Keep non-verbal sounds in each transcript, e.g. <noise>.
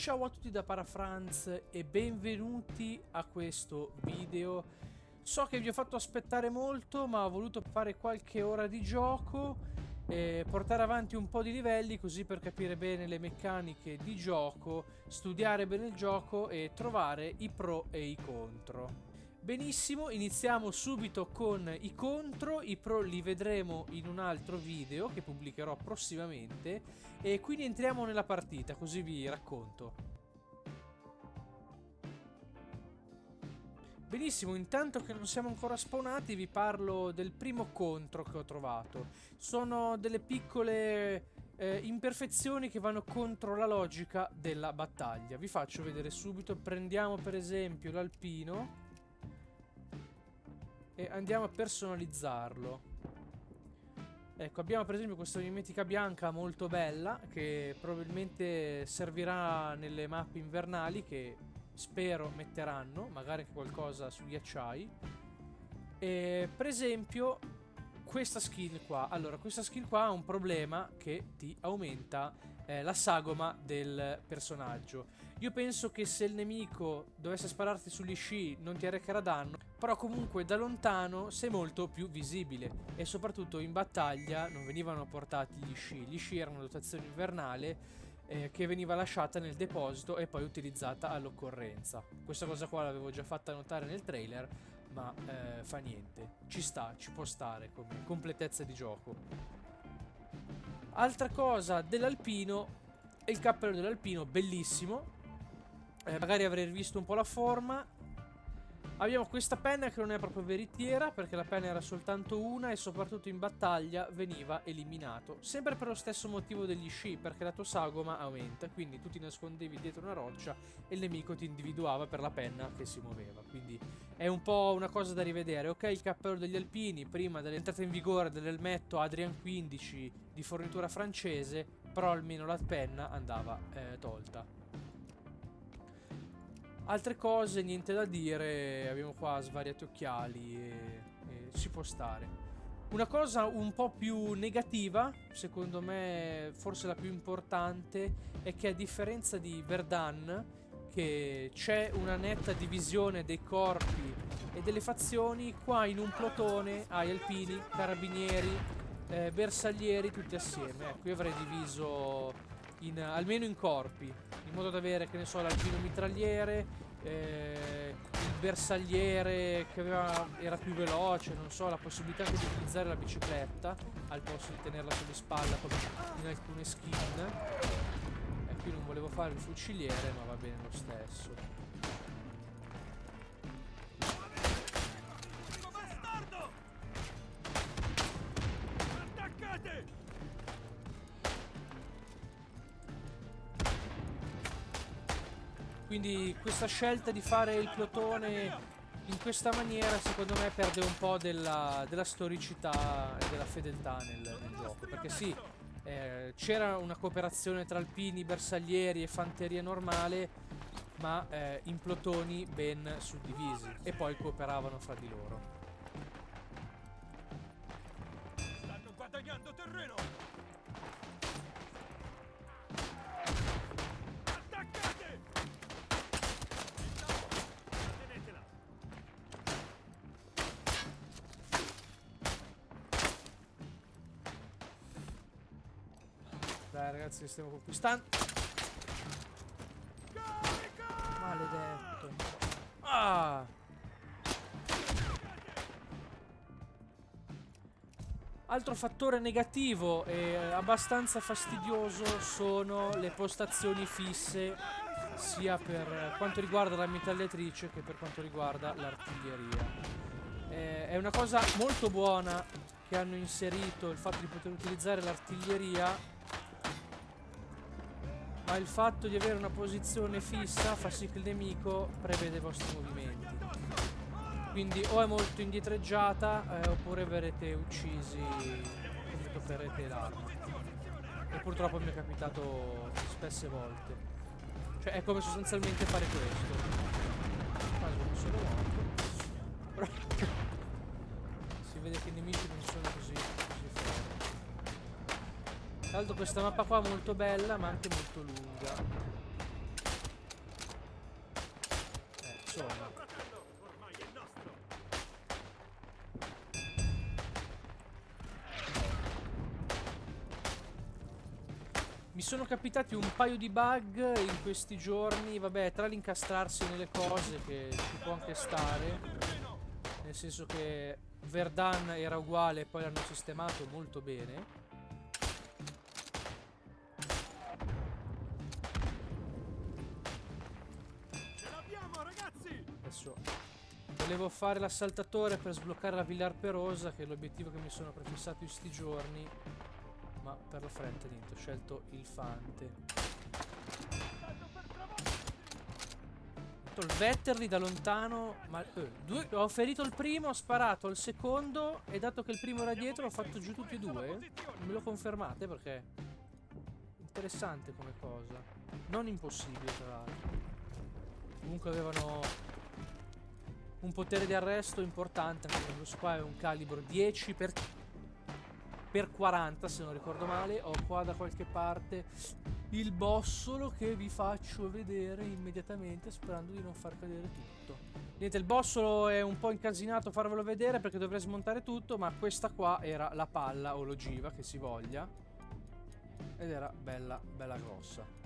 Ciao a tutti da Parafranz e benvenuti a questo video. So che vi ho fatto aspettare molto ma ho voluto fare qualche ora di gioco e portare avanti un po' di livelli così per capire bene le meccaniche di gioco, studiare bene il gioco e trovare i pro e i contro. Benissimo, iniziamo subito con i contro, i pro li vedremo in un altro video che pubblicherò prossimamente e quindi entriamo nella partita, così vi racconto. Benissimo, intanto che non siamo ancora spawnati vi parlo del primo contro che ho trovato. Sono delle piccole eh, imperfezioni che vanno contro la logica della battaglia. Vi faccio vedere subito, prendiamo per esempio l'alpino e andiamo a personalizzarlo. Ecco, abbiamo per esempio questa mimetica bianca molto bella che probabilmente servirà nelle mappe invernali che spero metteranno, magari anche qualcosa su ghiacciai. E per esempio questa skin qua, allora questa skin qua ha un problema che ti aumenta eh, la sagoma del personaggio. Io penso che se il nemico dovesse spararti sugli sci non ti arrecherà danno, però comunque da lontano sei molto più visibile e soprattutto in battaglia non venivano portati gli sci, gli sci erano dotazione invernale eh, che veniva lasciata nel deposito e poi utilizzata all'occorrenza. Questa cosa qua l'avevo già fatta notare nel trailer, ma eh, fa niente, ci sta, ci può stare come completezza di gioco. Altra cosa dell'alpino è il cappello dell'alpino, bellissimo, eh, magari avrei visto un po' la forma Abbiamo questa penna che non è proprio veritiera perché la penna era soltanto una e soprattutto in battaglia veniva eliminato. Sempre per lo stesso motivo degli sci perché la tua sagoma aumenta, quindi tu ti nascondevi dietro una roccia e il nemico ti individuava per la penna che si muoveva. Quindi è un po' una cosa da rivedere. Ok, il cappello degli alpini prima dell'entrata in vigore dell'elmetto Adrian 15 di fornitura francese, però almeno la penna andava eh, tolta. Altre cose, niente da dire, abbiamo qua svariati occhiali e, e si può stare. Una cosa un po' più negativa, secondo me forse la più importante, è che a differenza di Verdan, che c'è una netta divisione dei corpi e delle fazioni, qua in un plotone hai alpini, carabinieri, eh, bersaglieri tutti assieme. Ecco, io avrei diviso in, almeno in corpi, in modo da avere, che ne so, l'alpino mitragliere, eh, il bersagliere che aveva, era più veloce, non so, la possibilità anche di utilizzare la bicicletta al posto di tenerla sulle spalle come in alcune skin. E qui non volevo fare il fuciliere, ma va bene lo stesso. Quindi questa scelta di fare il plotone in questa maniera secondo me perde un po' della, della storicità e della fedeltà nel, nel gioco. Perché sì, eh, c'era una cooperazione tra alpini, bersaglieri e fanteria normale, ma eh, in plotoni ben suddivisi e poi cooperavano fra di loro. Stanno guadagnando terreno! Dai ragazzi, stiamo conquistando. Maledetto. Ah! Altro fattore negativo e abbastanza fastidioso sono le postazioni fisse sia per quanto riguarda la mitragliatrice che per quanto riguarda l'artiglieria. Eh, è una cosa molto buona che hanno inserito il fatto di poter utilizzare l'artiglieria ma il fatto di avere una posizione fissa fa sì che il nemico prevede i vostri movimenti. Quindi o è molto indietreggiata eh, oppure verrete uccisi come toccherete l'arma. E purtroppo mi è capitato spesse volte. Cioè è come sostanzialmente fare questo. Quasi non sono morto. <laughs> si vede che i nemici non sono così tra l'altro questa mappa qua è molto bella ma anche molto lunga. insomma. Mi sono capitati un paio di bug in questi giorni, vabbè, tra l'incastrarsi nelle cose che ci può anche stare, nel senso che Verdan era uguale e poi l'hanno sistemato molto bene. Adesso volevo fare l'assaltatore per sbloccare la Villa Arperosa, che è l'obiettivo che mi sono prefissato in questi giorni. Ma per la fretta niente, ho scelto il Fante. il Vetterli da lontano. Ma eh, due, ho ferito il primo, ho sparato il secondo. E dato che il primo era dietro, ho fatto giù tutti e due. Me lo confermate perché. Interessante come cosa. Non impossibile, tra l'altro. Comunque avevano un potere di arresto importante. Lo qua è un calibro 10 per per 40 se non ricordo male. Ho qua da qualche parte il bossolo che vi faccio vedere immediatamente sperando di non far cadere tutto. Niente il bossolo è un po' incasinato farvelo vedere perché dovrei smontare tutto ma questa qua era la palla o l'ogiva che si voglia. Ed era bella bella grossa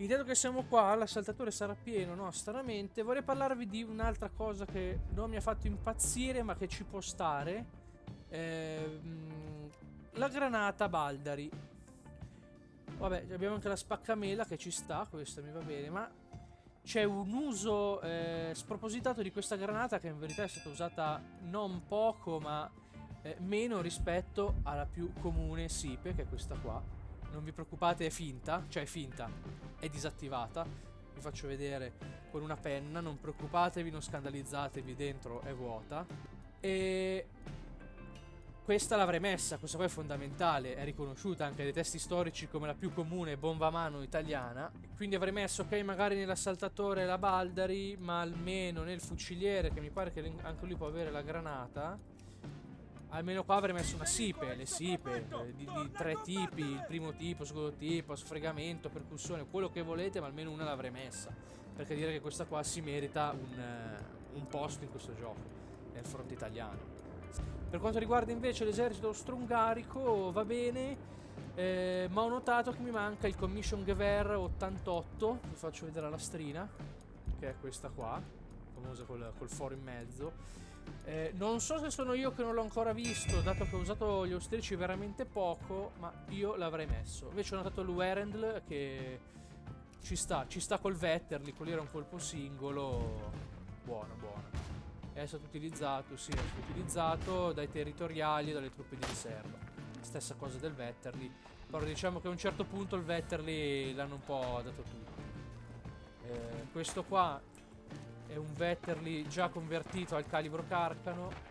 Intanto che siamo qua, l'assaltatore sarà pieno, no? Stranamente, vorrei parlarvi di un'altra cosa che non mi ha fatto impazzire, ma che ci può stare. Ehm, la granata Baldari. Vabbè, abbiamo anche la spaccamela che ci sta, questa mi va bene, ma c'è un uso eh, spropositato di questa granata che in verità è stata usata non poco, ma eh, meno rispetto alla più comune SIPE, che è questa qua. Non vi preoccupate, è finta, cioè è finta è disattivata. Vi faccio vedere con una penna, non preoccupatevi, non scandalizzatevi, dentro è vuota. E questa l'avrei messa, questa qua è fondamentale, è riconosciuta anche dai testi storici come la più comune bomba a mano italiana. Quindi avrei messo, ok, magari nell'assaltatore la Baldari, ma almeno nel fuciliere, che mi pare che anche lui può avere la granata. Almeno qua avrei messo una sipe, le sipe eh, di, di, tre tipi, il primo tipo, il secondo tipo, sfregamento, percussione, quello che volete, ma almeno una l'avrei messa. Perché dire che questa qua si merita un, uh, un posto in questo gioco, nel fronte italiano. Per quanto riguarda invece l'esercito austro-ungarico, va bene, eh, ma ho notato che mi manca il Commission Gewehr 88, vi faccio vedere la lastrina, che è questa qua, famosa col, col foro in mezzo. Eh, non so se sono io che non l'ho ancora visto, dato che ho usato gli austrici veramente poco, ma io l'avrei messo. Invece ho notato il Werendl che ci sta, ci sta col Vetterli, quello era un colpo singolo. Buono, buono. È stato utilizzato, sì, è stato utilizzato dai territoriali e dalle truppe di riserva. Stessa cosa del Vetterli. Però diciamo che a un certo punto il Vetterli l'hanno un po' dato tutto. Eh, questo qua è un Vetterli già convertito al calibro Carcano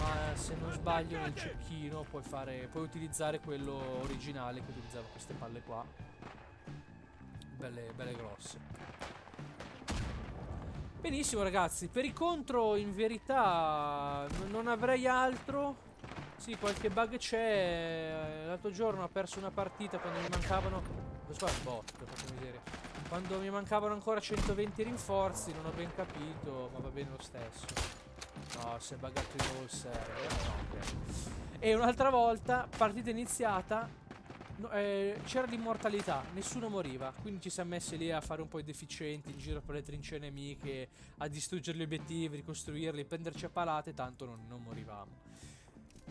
ma se non sbaglio nel cecchino puoi, fare, puoi utilizzare quello originale che utilizzava queste palle qua. Belle, belle grosse. Benissimo ragazzi. Per i contro in verità non avrei altro. Sì qualche bug c'è. L'altro giorno ho perso una partita quando mi mancavano questo qua è un bot per farmi vedere quando mi mancavano ancora 120 rinforzi, non ho ben capito, ma va bene lo stesso. No, si è buggato di nuovo il server. No, okay. E un'altra volta, partita iniziata, no, eh, c'era l'immortalità, nessuno moriva. Quindi ci siamo messi lì a fare un po' i deficienti in giro per le trincee nemiche, a distruggere gli obiettivi, ricostruirli, prenderci a palate, tanto non, non morivamo.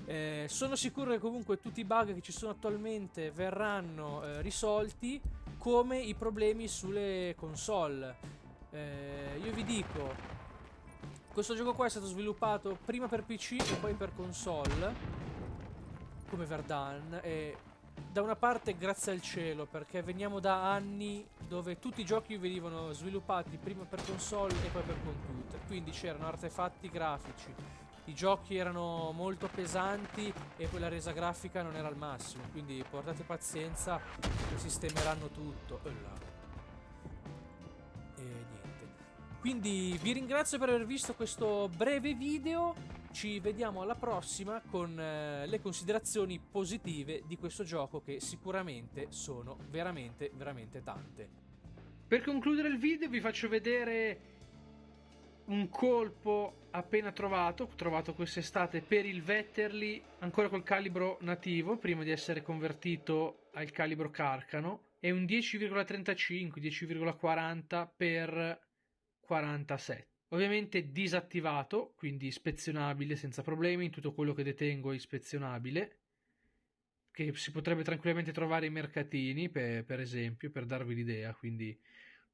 Eh, sono sicuro che comunque tutti i bug che ci sono attualmente verranno eh, risolti come i problemi sulle console. Eh, io vi dico, questo gioco qua è stato sviluppato prima per PC e poi per console, come Verdan, e da una parte grazie al cielo, perché veniamo da anni dove tutti i giochi venivano sviluppati prima per console e poi per computer, quindi c'erano artefatti grafici, i giochi erano molto pesanti e poi la resa grafica non era al massimo, quindi portate pazienza sistemeranno tutto. E niente. Quindi vi ringrazio per aver visto questo breve video, ci vediamo alla prossima con eh, le considerazioni positive di questo gioco che sicuramente sono veramente veramente tante. Per concludere il video vi faccio vedere un colpo appena trovato, trovato quest'estate per il Vetterli, ancora col calibro nativo, prima di essere convertito al calibro Carcano, è un 10,35, 10,40 per 47. Ovviamente disattivato, quindi ispezionabile senza problemi, tutto quello che detengo è ispezionabile, che si potrebbe tranquillamente trovare in mercatini, per, per esempio, per darvi l'idea, quindi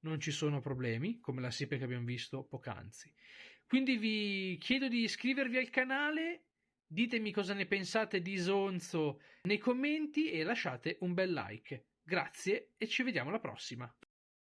non ci sono problemi, come la SIPE che abbiamo visto poc'anzi. Quindi vi chiedo di iscrivervi al canale, ditemi cosa ne pensate di Sonzo nei commenti e lasciate un bel like. Grazie e ci vediamo alla prossima.